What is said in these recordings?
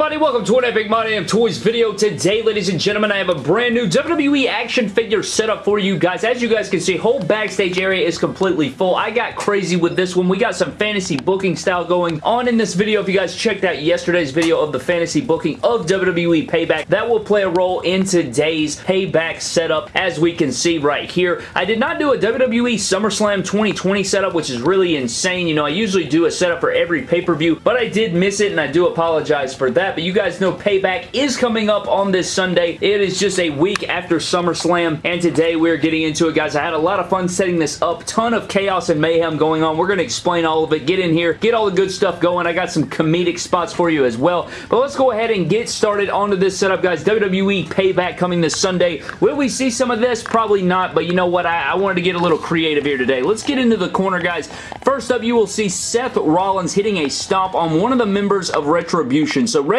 everybody? Welcome to an Epic My Damn Toys video. Today, ladies and gentlemen, I have a brand new WWE action figure setup for you guys. As you guys can see, whole backstage area is completely full. I got crazy with this one. We got some fantasy booking style going on in this video. If you guys checked out yesterday's video of the fantasy booking of WWE Payback, that will play a role in today's Payback setup, as we can see right here. I did not do a WWE SummerSlam 2020 setup, which is really insane. You know, I usually do a setup for every pay-per-view, but I did miss it, and I do apologize for that, but you guys know Payback is coming up on this Sunday. It is just a week after SummerSlam, and today we're getting into it, guys. I had a lot of fun setting this up. Ton of chaos and mayhem going on. We're going to explain all of it. Get in here. Get all the good stuff going. I got some comedic spots for you as well. But let's go ahead and get started onto this setup, guys. WWE Payback coming this Sunday. Will we see some of this? Probably not, but you know what? I, I wanted to get a little creative here today. Let's get into the corner, guys. First up, you will see Seth Rollins hitting a stomp on one of the members of Retribution. Retribution. So Retribution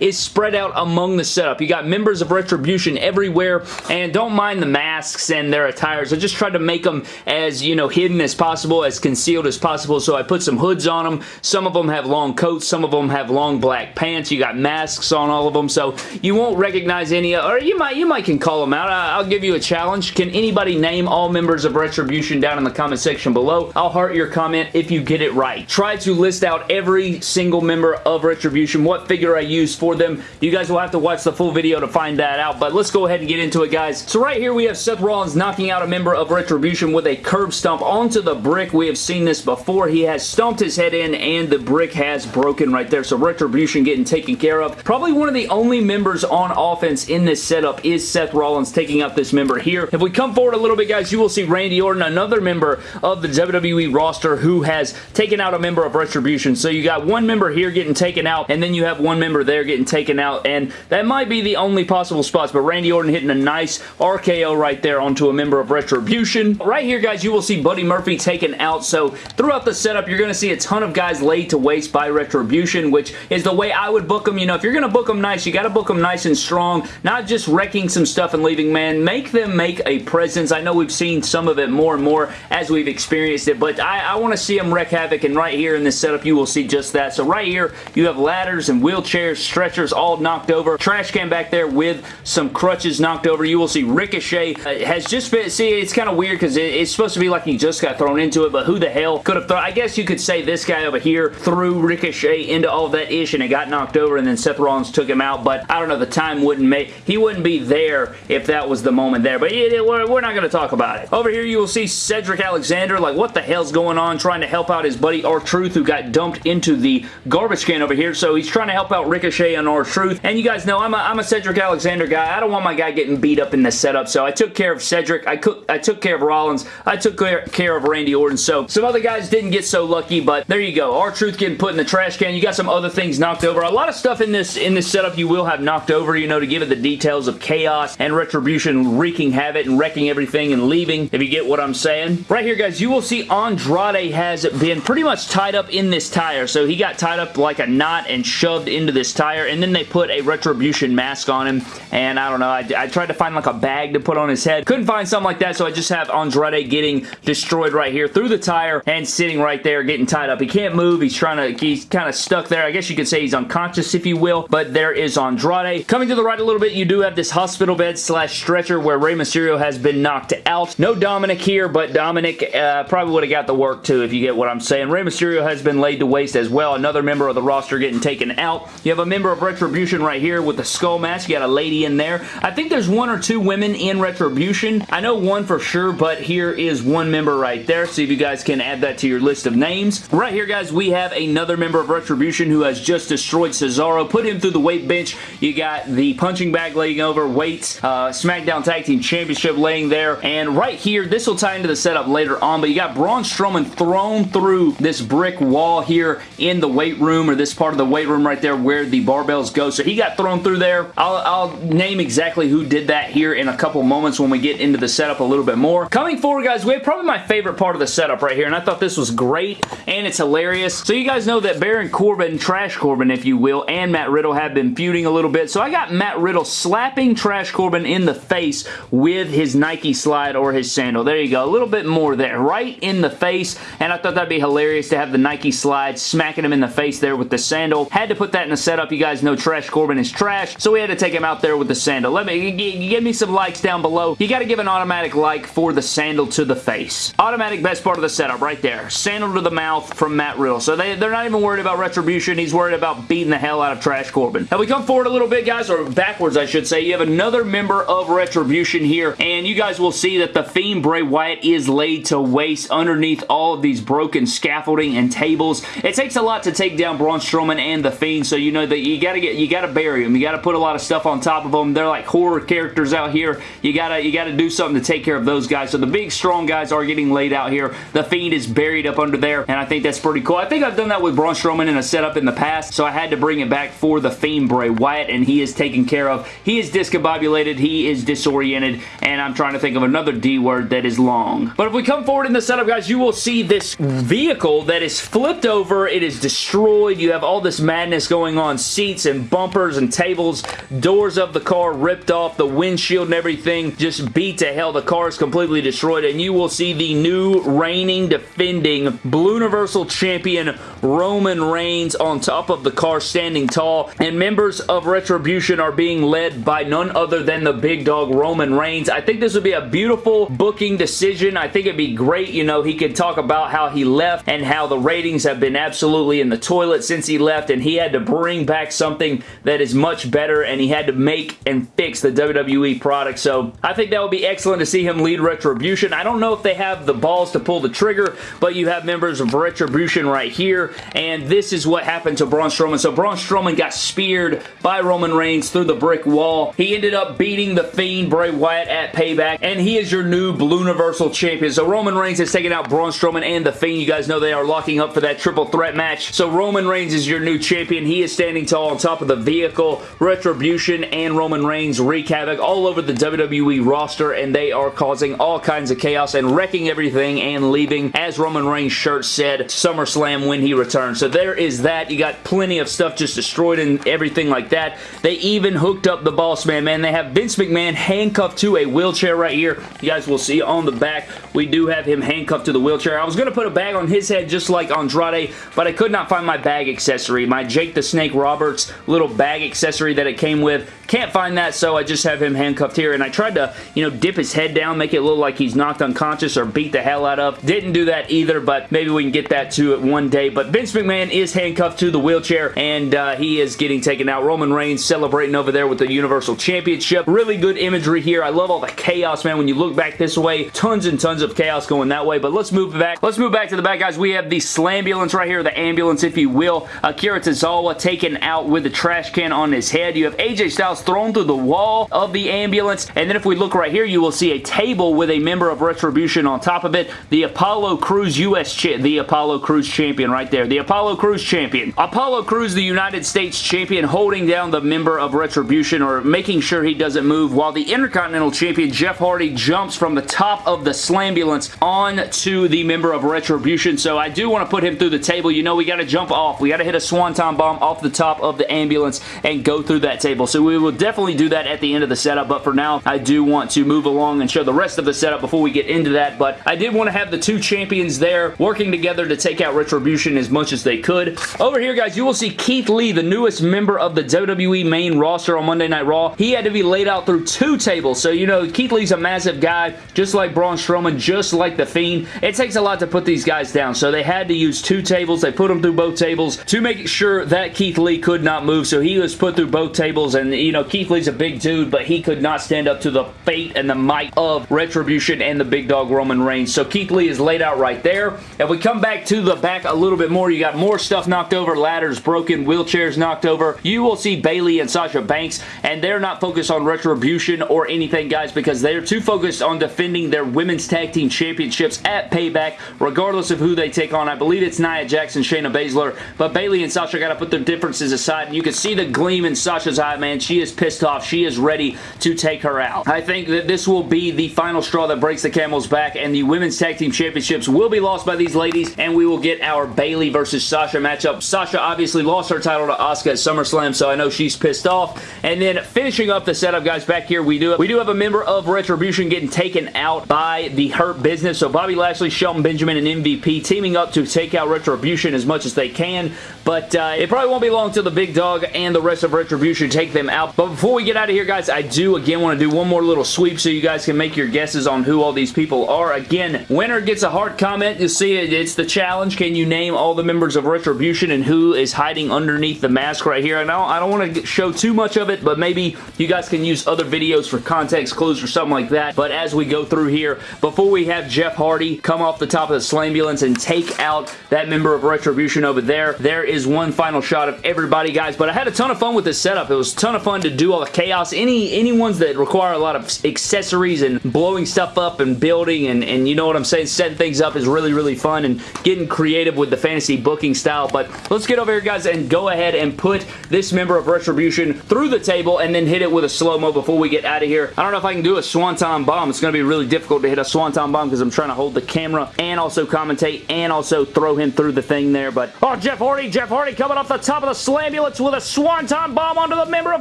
is spread out among the setup. You got members of Retribution everywhere, and don't mind the masks and their attires. I just tried to make them as, you know, hidden as possible, as concealed as possible, so I put some hoods on them. Some of them have long coats, some of them have long black pants. You got masks on all of them, so you won't recognize any, or you might, you might can call them out. I'll give you a challenge. Can anybody name all members of Retribution down in the comment section below? I'll heart your comment if you get it right. Try to list out every single member of Retribution Retribution, what figure I use for them. You guys will have to watch the full video to find that out, but let's go ahead and get into it, guys. So right here, we have Seth Rollins knocking out a member of Retribution with a curb stomp onto the brick. We have seen this before. He has stomped his head in, and the brick has broken right there, so Retribution getting taken care of. Probably one of the only members on offense in this setup is Seth Rollins taking out this member here. If we come forward a little bit, guys, you will see Randy Orton, another member of the WWE roster who has taken out a member of Retribution. So you got one member here getting taken out, and then you have one member there getting taken out, and that might be the only possible spots, but Randy Orton hitting a nice RKO right there onto a member of Retribution. Right here, guys, you will see Buddy Murphy taken out, so throughout the setup, you're going to see a ton of guys laid to waste by Retribution, which is the way I would book them. You know, if you're going to book them nice, you got to book them nice and strong, not just wrecking some stuff and leaving, man. Make them make a presence. I know we've seen some of it more and more as we've experienced it, but I, I want to see them wreak havoc, and right here in this setup, you will see just that. So right here, you have ladders and wheelchairs, stretchers all knocked over. Trash can back there with some crutches knocked over. You will see Ricochet uh, has just been, see, it's kind of weird because it, it's supposed to be like he just got thrown into it, but who the hell could have thrown, I guess you could say this guy over here threw Ricochet into all that ish and it got knocked over and then Seth Rollins took him out, but I don't know, the time wouldn't make, he wouldn't be there if that was the moment there, but it, it, we're, we're not going to talk about it. Over here you will see Cedric Alexander, like what the hell's going on, trying to help out his buddy R-Truth who got dumped into the garbage can over here, so he's trying to help out Ricochet and R-Truth. And you guys know I'm a, I'm a Cedric Alexander guy. I don't want my guy getting beat up in this setup, so I took care of Cedric. I, cook, I took care of Rollins. I took care of Randy Orton. So some other guys didn't get so lucky, but there you go. R-Truth getting put in the trash can. You got some other things knocked over. A lot of stuff in this in this setup you will have knocked over, you know, to give it the details of chaos and retribution wreaking havoc and wrecking everything and leaving, if you get what I'm saying. Right here, guys, you will see Andrade has been pretty much tied up in this tire. So he got tied up like a knot and shoved into this tire, and then they put a Retribution mask on him, and I don't know, I, I, tried to find like a bag to put on his head. Couldn't find something like that, so I just have Andrade getting destroyed right here through the tire and sitting right there getting tied up. He can't move. He's trying to, he's kind of stuck there. I guess you could say he's unconscious, if you will, but there is Andrade. Coming to the right a little bit, you do have this hospital bed slash stretcher where Rey Mysterio has been knocked out. No Dominik here, but Dominik uh, probably would have got the work too, if you get what I'm saying. Rey Mysterio has been laid to waste as well. Another member of the roster getting taken out. You have a member of Retribution right here with the skull mask. You got a lady in there. I think there's one or two women in Retribution. I know one for sure, but here is one member right there. See if you guys can add that to your list of names. Right here, guys, we have another member of Retribution who has just destroyed Cesaro. Put him through the weight bench. You got the punching bag laying over, weights, uh, SmackDown Tag Team Championship laying there, and right here, this will tie into the setup later on, but you got Braun Strowman thrown through this brick wall here in the weight room, or this part of the weight room right there where the barbells go. So he got thrown through there. I'll, I'll name exactly who did that here in a couple moments when we get into the setup a little bit more. Coming forward, guys, we have probably my favorite part of the setup right here, and I thought this was great, and it's hilarious. So you guys know that Baron Corbin, Trash Corbin, if you will, and Matt Riddle have been feuding a little bit. So I got Matt Riddle slapping Trash Corbin in the face with his Nike slide or his sandal. There you go. A little bit more there. Right in the face, and I thought that'd be hilarious to have the Nike slide smacking him in the face there with the sandal. Had to put that in the setup. You guys know Trash Corbin is trash, so we had to take him out there with the sandal. Let me give me some likes down below. You got to give an automatic like for the sandal to the face. Automatic best part of the setup right there. Sandal to the mouth from Matt Riddle. So they, they're not even worried about Retribution. He's worried about beating the hell out of Trash Corbin. Now we come forward a little bit, guys, or backwards, I should say. You have another member of Retribution here, and you guys will see that the Fiend Bray Wyatt is laid to waste underneath all of these broken scaffolding and tables. It takes a lot to take down Braun Strowman and the Fiend, so you know that you gotta get, you gotta bury them. You gotta put a lot of stuff on top of them. They're like horror characters out here. You gotta, you gotta do something to take care of those guys. So the big, strong guys are getting laid out here. The Fiend is buried up under there, and I think that's pretty cool. I think I've done that with Braun Strowman in a setup in the past, so I had to bring it back for the Fiend Bray Wyatt, and he is taken care of. He is discombobulated. He is disoriented, and I'm trying to think of another D word that is long. But if we come forward in the setup, guys, you will see this vehicle that is flipped over. It is destroyed. You have all this madness going on. Seats and bumpers and tables. Doors of the car ripped off. The windshield and everything just beat to hell. The car is completely destroyed, and you will see the new reigning, defending Blue Universal Champion Roman Reigns on top of the car standing tall, and members of Retribution are being led by none other than the big dog Roman Reigns. I think this would be a beautiful booking decision. I think it'd be great, you know, he could talk about how he left and how the ratings have been absolutely in the toilet since he left, and he had to bring back something that is much better, and he had to make and fix the WWE product, so I think that would be excellent to see him lead Retribution. I don't know if they have the balls to pull the trigger, but you have members of Retribution right here, and this is what happened to Braun Strowman. So Braun Strowman got speared by Roman Reigns through the brick wall. He ended up beating The Fiend, Bray Wyatt, at Payback, and he is your new Blue Universal Champion. So Roman Reigns has taken out Braun Strowman and The Fiend. You guys know they are locking up for that triple threat match. So Roman Reigns is your new champion. And he is standing tall on top of the vehicle. Retribution and Roman Reigns wreak havoc all over the WWE roster, and they are causing all kinds of chaos and wrecking everything and leaving, as Roman Reigns' shirt said, SummerSlam when he returns. So there is that. You got plenty of stuff just destroyed and everything like that. They even hooked up the boss man, man. They have Vince McMahon handcuffed to a wheelchair right here. You guys will see on the back, we do have him handcuffed to the wheelchair. I was going to put a bag on his head just like Andrade, but I could not find my bag accessory. My The Snake Roberts little bag accessory that it came with. Can't find that, so I just have him handcuffed here, and I tried to, you know, dip his head down, make it look like he's knocked unconscious or beat the hell out of. Didn't do that either, but maybe we can get that to it one day. But Vince McMahon is handcuffed to the wheelchair, and uh, he is getting taken out. Roman Reigns celebrating over there with the Universal Championship. Really good imagery here. I love all the chaos, man. When you look back this way, tons and tons of chaos going that way, but let's move back. Let's move back to the back, guys. We have the Slambulance right here, the ambulance, if you will. Akira Tozawa taken out with the trash can on his head. You have AJ Styles thrown through the wall of the ambulance, and then if we look right here, you will see a table with a member of Retribution on top of it. The Apollo Crews US the Apollo Crews champion right there. The Apollo Crews champion. Apollo Crews, the United States champion, holding down the member of Retribution or making sure he doesn't move, while the Intercontinental champion, Jeff Hardy, jumps from the top of the Slambulance on to the member of Retribution. So I do want to put him through the table. You know we got to jump off. We got to hit a Swanton Bomb off the top of the ambulance and go through that table. So we will definitely do that at the end of the setup, but for now, I do want to move along and show the rest of the setup before we get into that, but I did want to have the two champions there working together to take out Retribution as much as they could. Over here, guys, you will see Keith Lee, the newest member of the WWE main roster on Monday Night Raw. He had to be laid out through two tables, so you know, Keith Lee's a massive guy, just like Braun Strowman, just like The Fiend. It takes a lot to put these guys down, so they had to use two tables. They put them through both tables to make sure that Keith Lee could not move, so he was put through both tables, and you know, Keith Lee's a big dude, but he could not stand up to the fate and the might of Retribution and the big dog Roman Reigns. So Keith Lee is laid out right there. If we come back to the back a little bit more, you got more stuff knocked over, ladders broken, wheelchairs knocked over. You will see Bayley and Sasha Banks, and they're not focused on Retribution or anything, guys, because they're too focused on defending their Women's Tag Team Championships at Payback, regardless of who they take on. I believe it's Nia Jackson, Shayna Baszler, but Bayley and Sasha got to put their differences aside, and you can see the gleam in Sasha's eye, man. She is is pissed off. She is ready to take her out. I think that this will be the final straw that breaks the camel's back, and the Women's Tag Team Championships will be lost by these ladies, and we will get our Bayley versus Sasha matchup. Sasha obviously lost her title to Asuka at SummerSlam, so I know she's pissed off. And then finishing up the setup, guys, back here, we do, we do have a member of Retribution getting taken out by the Hurt Business. So Bobby Lashley, Shelton Benjamin, and MVP teaming up to take out Retribution as much as they can. But uh, it probably won't be long till the Big Dog and the rest of Retribution take them out. But before we get out of here, guys, I do again want to do one more little sweep so you guys can make your guesses on who all these people are. Again, winner gets a hard comment. You see it. It's the challenge. Can you name all the members of Retribution and who is hiding underneath the mask right here? I don't, I don't want to show too much of it, but maybe you guys can use other videos for context clues or something like that. But as we go through here, before we have Jeff Hardy come off the top of the Slambulance and take out that member of Retribution over there, there is one final shot of everybody, guys. But I had a ton of fun with this setup. It was a ton of fun to do all the chaos. Any, any ones that require a lot of accessories and blowing stuff up and building and, and you know what I'm saying, setting things up is really, really fun and getting creative with the fantasy booking style. But let's get over here, guys, and go ahead and put this member of Retribution through the table and then hit it with a slow-mo before we get out of here. I don't know if I can do a Swanton Bomb. It's going to be really difficult to hit a Swanton Bomb because I'm trying to hold the camera and also commentate and also throw him through the thing there. But, oh, Jeff Hardy, Jeff Hardy coming off the top of the Slambulance with a Swanton Bomb onto the member of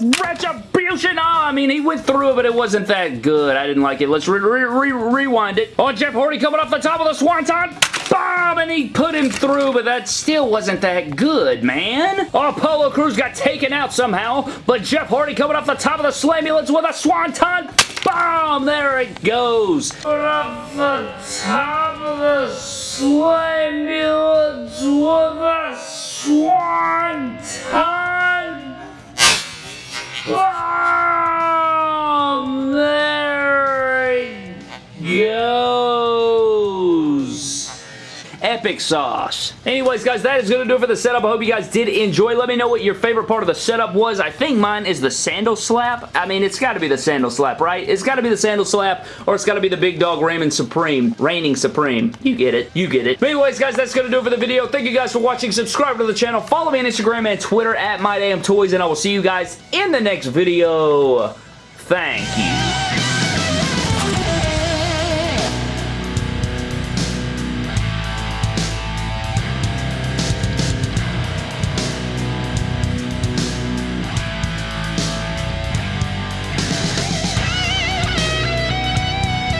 Retribution. Oh, I mean, he went through it, but it wasn't that good. I didn't like it. Let's re re re rewind it. Oh, Jeff Hardy coming off the top of the Swanton bomb and he put him through, but that still wasn't that good, man. Oh, Apollo Crews got taken out somehow, but Jeff Hardy coming off the top of the Slambulance with a Swanton bomb. There it goes. Off the top of the Slambulance with a Swanton bomb. Epic sauce. Anyways, guys, that is going to do it for the setup. I hope you guys did enjoy. Let me know what your favorite part of the setup was. I think mine is the sandal slap. I mean, it's got to be the sandal slap, right? It's got to be the sandal slap, or it's got to be the big dog Raymond Supreme. Reigning Supreme. You get it. You get it. But anyways, guys, that's going to do it for the video. Thank you guys for watching. Subscribe to the channel. Follow me on Instagram and Twitter at MyDamnToys, and I will see you guys in the next video. Thank you.